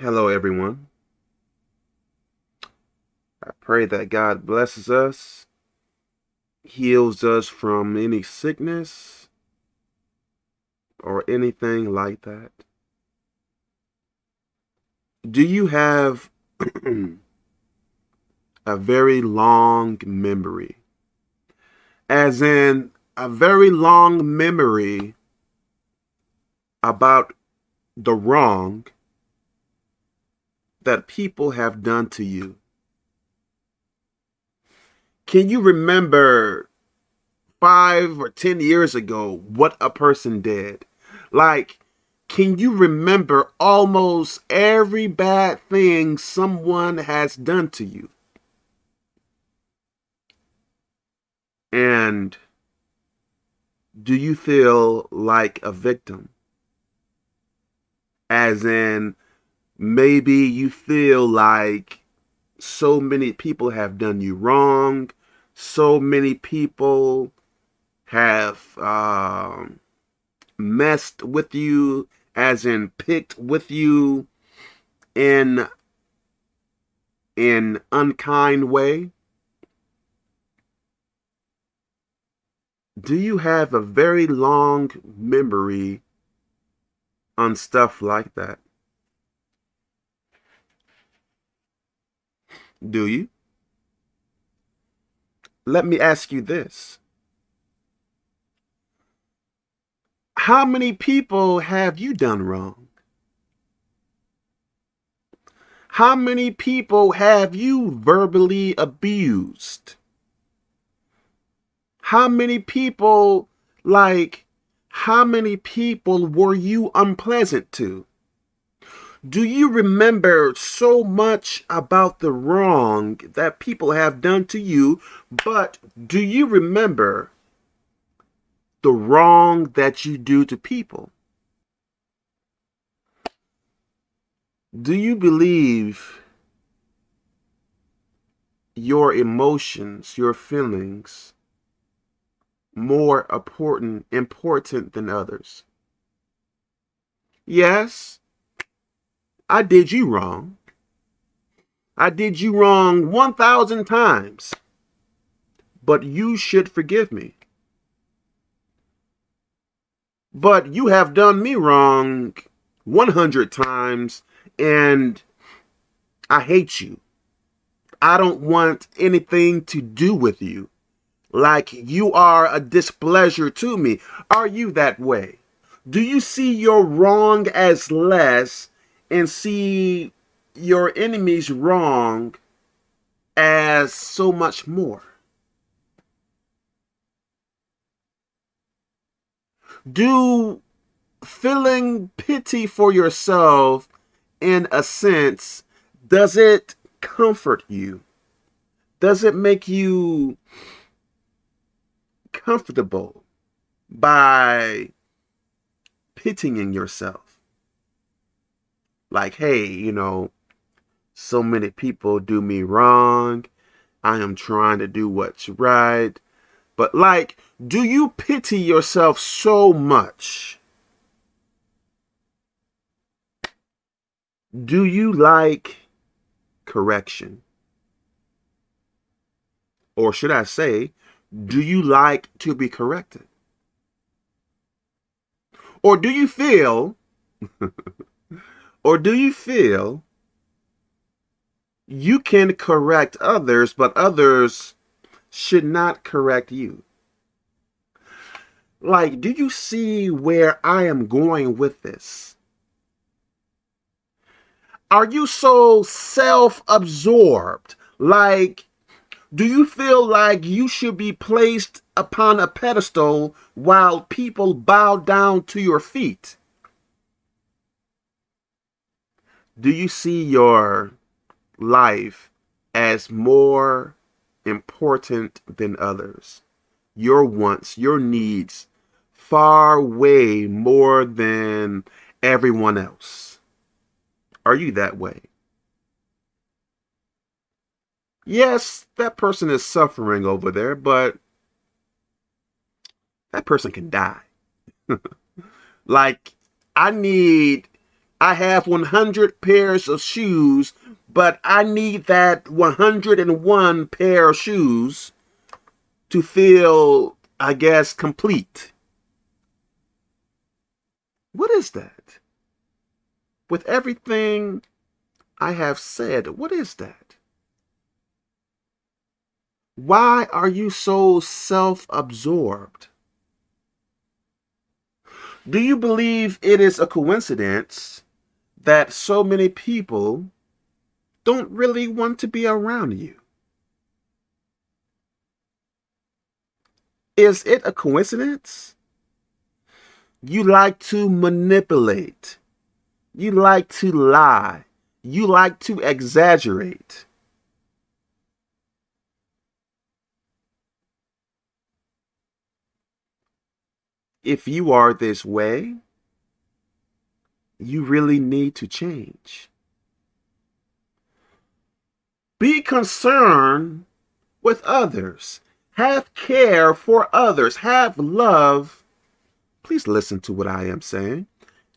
Hello, everyone. I pray that God blesses us, heals us from any sickness or anything like that. Do you have a very long memory? As in, a very long memory about the wrong that people have done to you. Can you remember five or 10 years ago what a person did? Like, can you remember almost every bad thing someone has done to you? And do you feel like a victim? As in, maybe you feel like so many people have done you wrong, so many people have um, messed with you, as in picked with you in an unkind way. Do you have a very long memory on stuff like that? Do you? Let me ask you this. How many people have you done wrong? How many people have you verbally abused? How many people, like, how many people were you unpleasant to? Do you remember so much about the wrong that people have done to you, but do you remember the wrong that you do to people? Do you believe your emotions, your feelings, more important important than others? Yes, I did you wrong. I did you wrong 1,000 times. But you should forgive me. But you have done me wrong 100 times and I hate you. I don't want anything to do with you. Like you are a displeasure to me. Are you that way? Do you see your wrong as less and see your enemies wrong as so much more. Do feeling pity for yourself in a sense, does it comfort you? Does it make you comfortable by pitying yourself? Like, hey, you know, so many people do me wrong. I am trying to do what's right. But like, do you pity yourself so much? Do you like correction? Or should I say, do you like to be corrected? Or do you feel Or do you feel you can correct others, but others should not correct you? Like, do you see where I am going with this? Are you so self-absorbed? Like, do you feel like you should be placed upon a pedestal while people bow down to your feet? Do you see your life as more important than others? Your wants, your needs, far way more than everyone else. Are you that way? Yes, that person is suffering over there, but that person can die. like, I need I have 100 pairs of shoes, but I need that 101 pair of shoes to feel, I guess, complete. What is that? With everything I have said, what is that? Why are you so self-absorbed? Do you believe it is a coincidence that so many people don't really want to be around you? Is it a coincidence? You like to manipulate. You like to lie. You like to exaggerate. If you are this way, you really need to change. Be concerned with others. Have care for others. Have love. Please listen to what I am saying.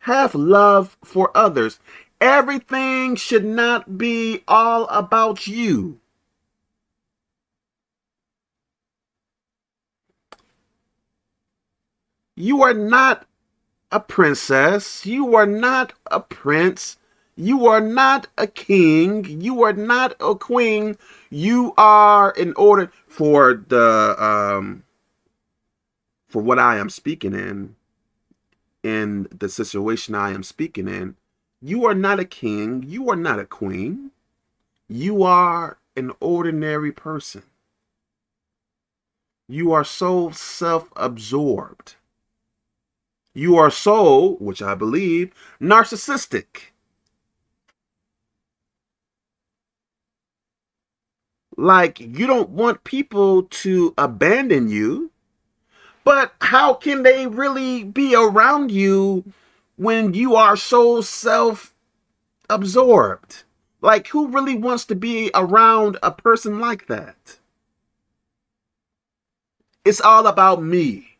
Have love for others. Everything should not be all about you. You are not a princess. You are not a prince. You are not a king. You are not a queen. You are in order for the um for what I am speaking in in the situation I am speaking in. You are not a king. You are not a queen. You are an ordinary person. You are so self-absorbed. You are so, which I believe, narcissistic. Like you don't want people to abandon you, but how can they really be around you when you are so self-absorbed? Like who really wants to be around a person like that? It's all about me.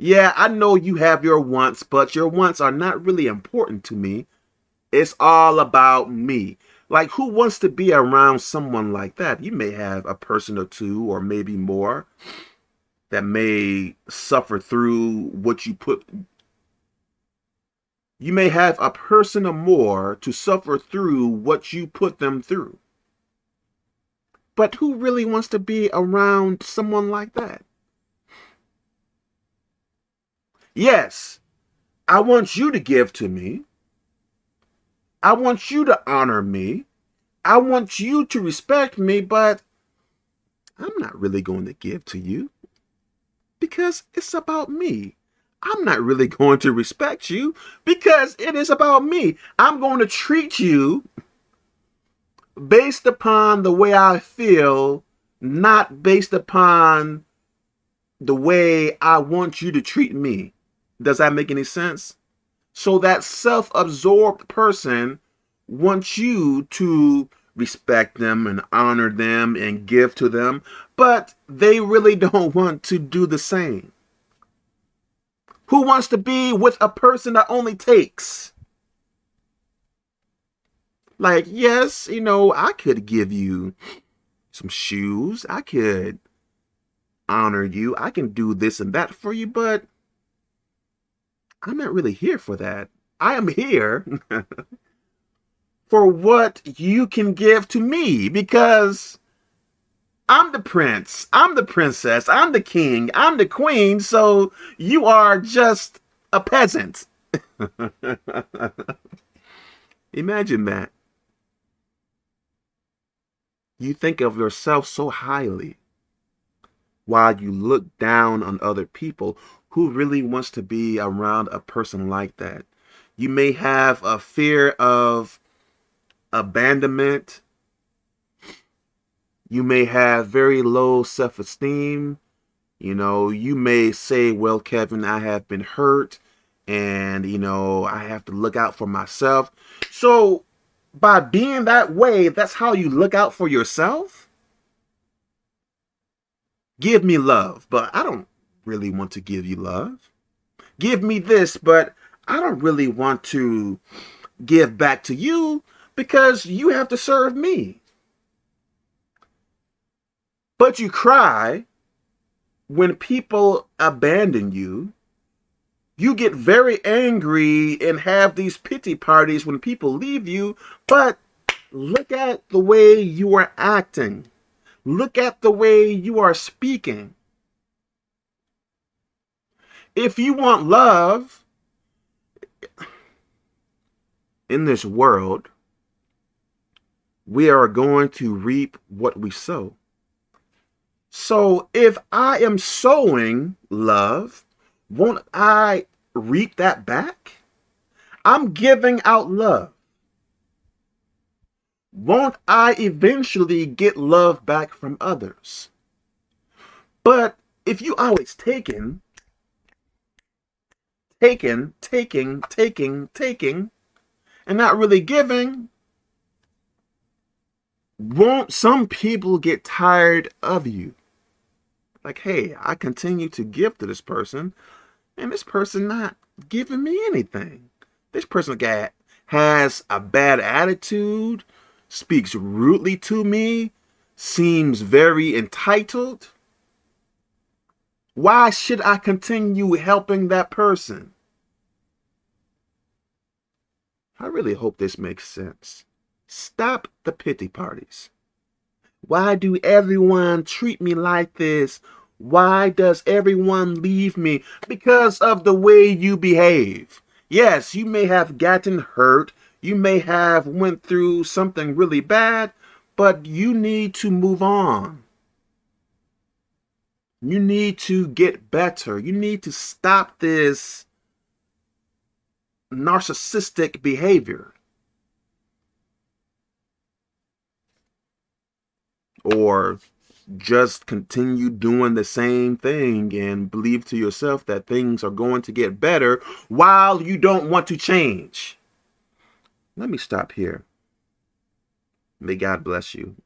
Yeah, I know you have your wants, but your wants are not really important to me. It's all about me. Like, who wants to be around someone like that? You may have a person or two, or maybe more, that may suffer through what you put. You may have a person or more to suffer through what you put them through. But who really wants to be around someone like that? Yes, I want you to give to me. I want you to honor me. I want you to respect me, but I'm not really going to give to you because it's about me. I'm not really going to respect you because it is about me. I'm going to treat you based upon the way I feel, not based upon the way I want you to treat me. Does that make any sense? So that self-absorbed person wants you to respect them and honor them and give to them, but they really don't want to do the same. Who wants to be with a person that only takes? Like, yes, you know, I could give you some shoes. I could honor you. I can do this and that for you, but I'm not really here for that. I am here for what you can give to me because I'm the prince, I'm the princess, I'm the king, I'm the queen, so you are just a peasant. Imagine that. You think of yourself so highly while you look down on other people who really wants to be around a person like that? You may have a fear of abandonment. You may have very low self-esteem. You know, you may say, well, Kevin, I have been hurt and, you know, I have to look out for myself. So by being that way, that's how you look out for yourself? Give me love, but I don't really want to give you love. Give me this, but I don't really want to give back to you because you have to serve me. But you cry when people abandon you. You get very angry and have these pity parties when people leave you, but look at the way you are acting. Look at the way you are speaking. If you want love in this world, we are going to reap what we sow. So if I am sowing love, won't I reap that back? I'm giving out love. Won't I eventually get love back from others? But if you always taking, taking, taking, taking, taking, and not really giving, won't some people get tired of you? Like, hey, I continue to give to this person, and this person not giving me anything. This person got has a bad attitude, speaks rudely to me, seems very entitled. Why should I continue helping that person? I really hope this makes sense. Stop the pity parties. Why do everyone treat me like this? Why does everyone leave me? Because of the way you behave. Yes, you may have gotten hurt. You may have went through something really bad, but you need to move on. You need to get better. You need to stop this narcissistic behavior. Or just continue doing the same thing and believe to yourself that things are going to get better while you don't want to change. Let me stop here. May God bless you.